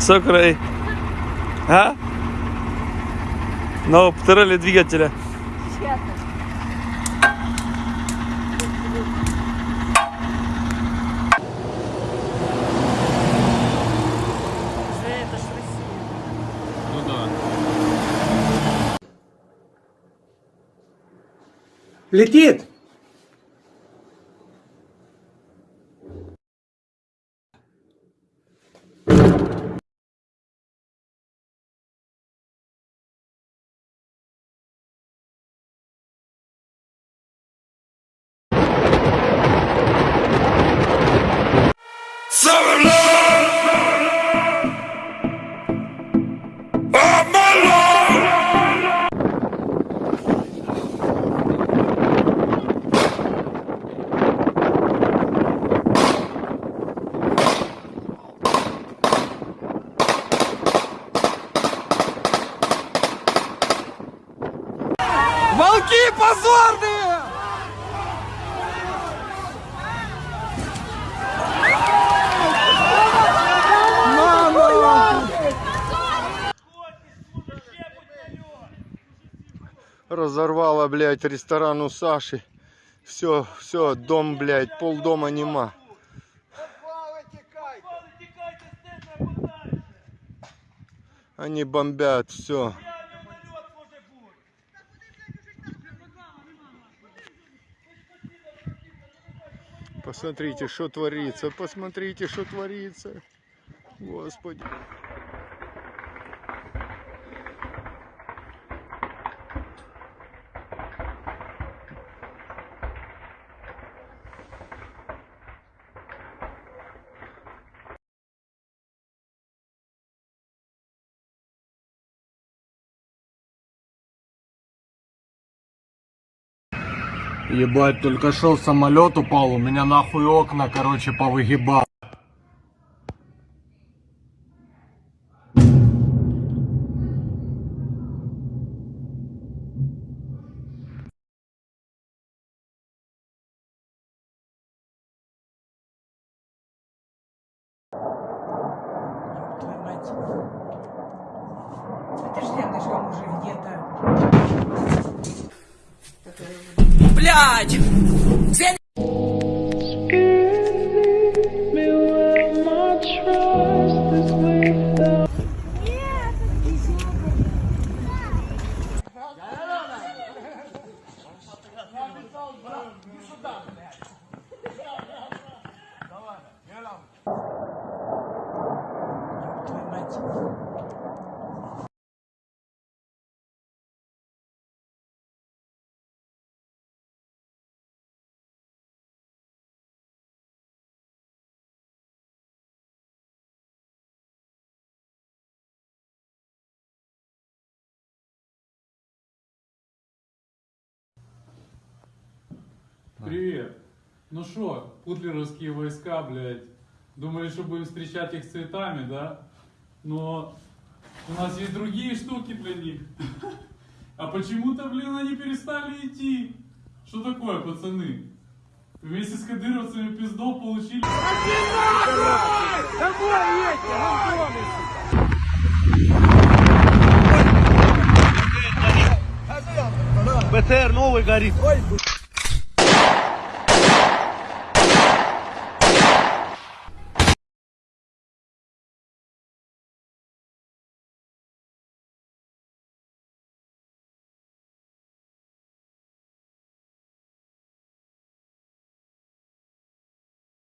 Сокрой. А? Но второй двигателя. Это ж Россия. Ну да. Летит! Волки позорные! Мама! Разорвала, блядь, ресторан у Саши. Все, все, дом, блядь, полдома нема. Они бомбят, все. Посмотрите, что творится, посмотрите, что творится. Господи. Ебать, только шел самолет упал, у меня нахуй окна, короче, повыгибал. Это ж рядышком уже где-то. Блядь! Твою мать. Привет. Ну что, путлеровские войска, блядь, думали, что будем встречать их цветами, да? Но у нас есть другие штуки для них. А почему-то, блин, они перестали идти. Что такое, пацаны? Вместе с кадыровцами пиздов получили. БТР новый горит.